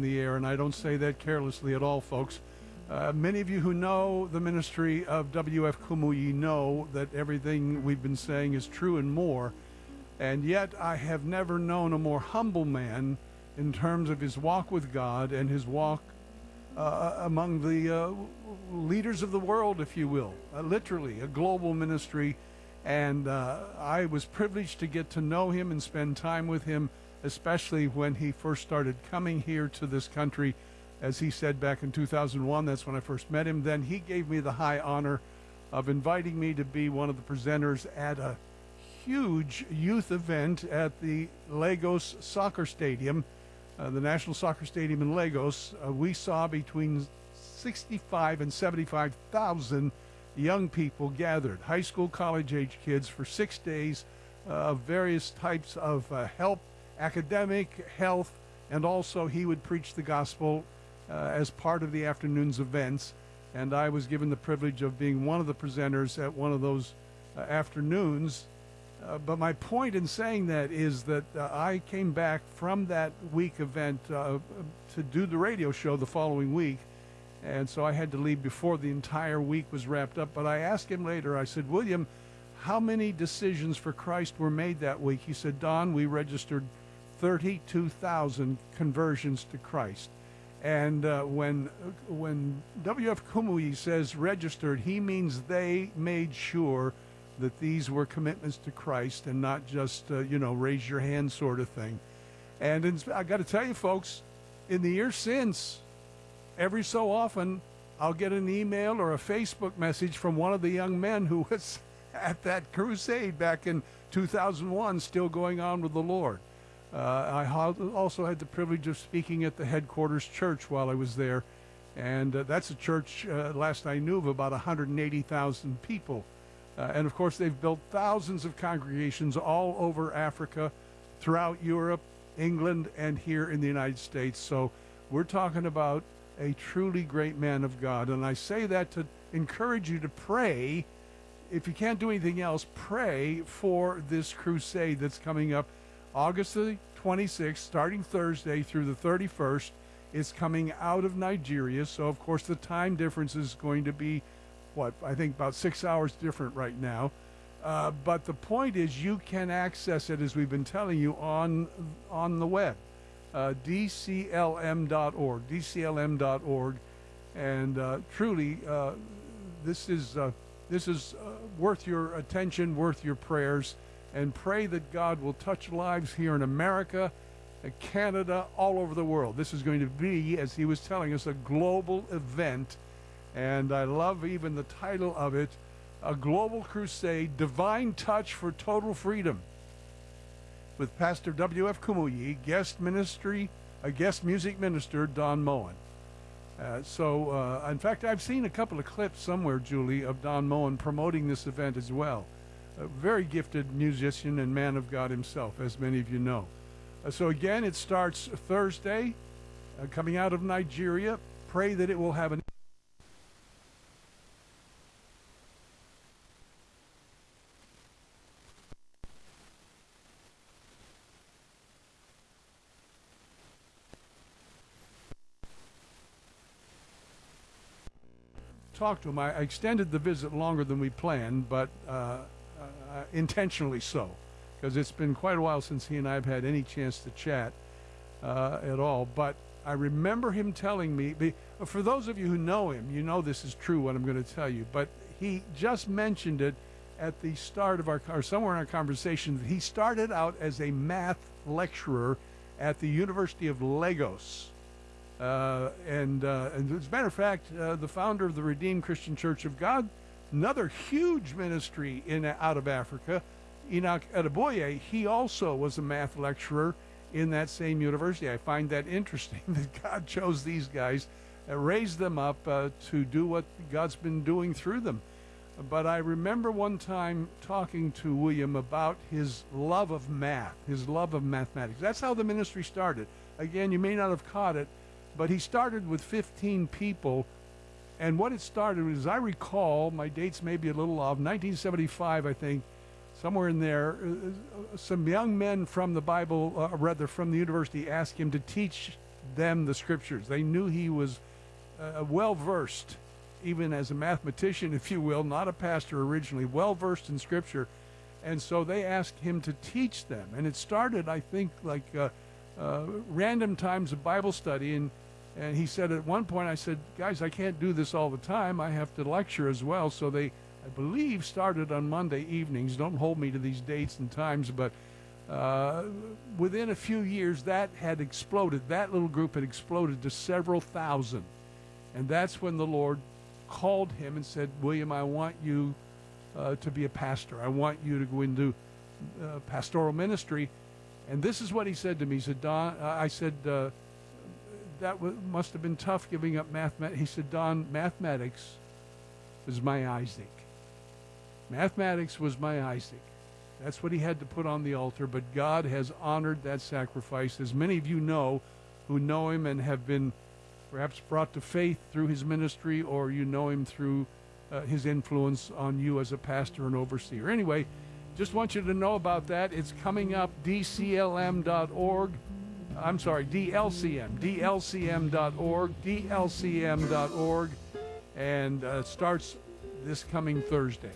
the air, and I don't say that carelessly at all, folks. Uh, many of you who know the ministry of W.F. Kumuyi know that everything we've been saying is true and more. And yet, I have never known a more humble man in terms of his walk with God and his walk uh, among the uh, leaders of the world, if you will, uh, literally a global ministry. And uh, I was privileged to get to know him and spend time with him, especially when he first started coming here to this country as he said back in 2001. That's when I first met him. Then he gave me the high honor of inviting me to be one of the presenters at a huge youth event at the Lagos Soccer Stadium, uh, the National Soccer Stadium in Lagos. Uh, we saw between 65 and 75,000 young people gathered, high school, college age kids, for six days uh, of various types of uh, help, academic, health, and also he would preach the gospel uh, as part of the afternoon's events. And I was given the privilege of being one of the presenters at one of those uh, afternoons. Uh, but my point in saying that is that uh, I came back from that week event uh, to do the radio show the following week. And so I had to leave before the entire week was wrapped up. But I asked him later, I said, William, how many decisions for Christ were made that week? He said, Don, we registered 32,000 conversions to Christ. And uh, when when W.F. Kumuyi says registered, he means they made sure that these were commitments to Christ and not just uh, you know raise your hand sort of thing. And in, I got to tell you, folks, in the years since, every so often I'll get an email or a Facebook message from one of the young men who was at that crusade back in 2001, still going on with the Lord. Uh, I also had the privilege of speaking at the headquarters church while I was there. And uh, that's a church, uh, last I knew, of about 180,000 people. And of course, they've built thousands of congregations all over Africa, throughout Europe, England, and here in the United States. So we're talking about a truly great man of God. And I say that to encourage you to pray. If you can't do anything else, pray for this crusade that's coming up August the 26th, starting Thursday through the 31st, is coming out of Nigeria. So, of course, the time difference is going to be, what, I think about six hours different right now. Uh, but the point is, you can access it, as we've been telling you, on, on the web, uh, dclm.org, dclm.org. And uh, truly, uh, this is, uh, this is uh, worth your attention, worth your prayers and pray that God will touch lives here in America, uh, Canada, all over the world. This is going to be, as he was telling us, a global event. And I love even the title of it A Global Crusade Divine Touch for Total Freedom with Pastor W.F. Kumuyi, guest ministry, a guest music minister, Don Moen. Uh, so, uh, in fact, I've seen a couple of clips somewhere, Julie, of Don Moen promoting this event as well a very gifted musician and man of God himself, as many of you know. Uh, so again, it starts Thursday, uh, coming out of Nigeria. Pray that it will have an talk to him. I extended the visit longer than we planned, but uh, uh, intentionally so, because it's been quite a while since he and I have had any chance to chat uh, at all. But I remember him telling me, for those of you who know him, you know this is true what I'm going to tell you, but he just mentioned it at the start of our, or somewhere in our conversation, he started out as a math lecturer at the University of Lagos. Uh, and, uh, and, as a matter of fact, uh, the founder of the Redeemed Christian Church of God another huge ministry in out of Africa, Enoch Adeboye, he also was a math lecturer in that same university. I find that interesting that God chose these guys, uh, raised them up uh, to do what God's been doing through them. But I remember one time talking to William about his love of math, his love of mathematics. That's how the ministry started. Again, you may not have caught it, but he started with 15 people and what it started was, I recall, my dates may be a little off, 1975, I think, somewhere in there, uh, uh, some young men from the Bible, uh, rather from the university, asked him to teach them the scriptures. They knew he was uh, well versed, even as a mathematician, if you will, not a pastor originally, well versed in scripture. And so they asked him to teach them. And it started, I think, like uh, uh, random times of Bible study. And, and he said at one point, I said, guys, I can't do this all the time. I have to lecture as well. So they, I believe, started on Monday evenings. Don't hold me to these dates and times, but uh, within a few years, that had exploded. That little group had exploded to several thousand. And that's when the Lord called him and said, William, I want you uh, to be a pastor. I want you to go into uh, pastoral ministry. And this is what he said to me. He said, Don, I said, uh, that must have been tough giving up mathematics. He said, Don, mathematics was my Isaac. Mathematics was my Isaac. That's what he had to put on the altar, but God has honored that sacrifice. As many of you know who know him and have been perhaps brought to faith through his ministry, or you know him through uh, his influence on you as a pastor and overseer. Anyway, just want you to know about that. It's coming up, dclm.org. I'm sorry, DLCM, dlcm.org, dlcm.org, and uh, starts this coming Thursday.